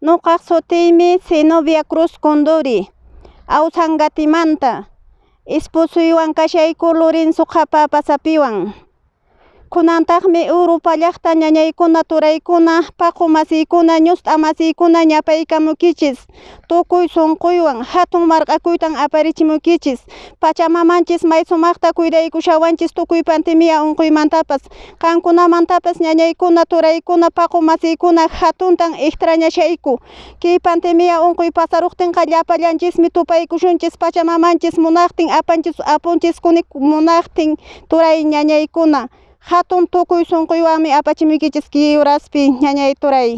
Ñuqa sutiymi Zenobia Cruz Condori, Awsangatimanta, esposuywan kashayku Lorenzo Qhapa pasapiwan. Kunantakmi Europa llaqta ñañaykuna turaykuna paku masiykuna ñusta masiykuna ñapaykamukichis. Tukuy sunquywan hatun markakuyta aparichimukichis. Pachamamanchis may sumakta kuydakushawanchis tukuy pandemia unkuymantapas kankunamantapas ñañaykuna turaykuna paku masiykuna hatunta extrañashayku kay pandemia unkuy pasaruptinqa llapallanchismi tupaykushunchis pachamamanchis munaptin apanchis apunchis munaptin turay ñañaykuna hatun tukuy sunquywanmi apachimukichis kay uraspi ñañay turay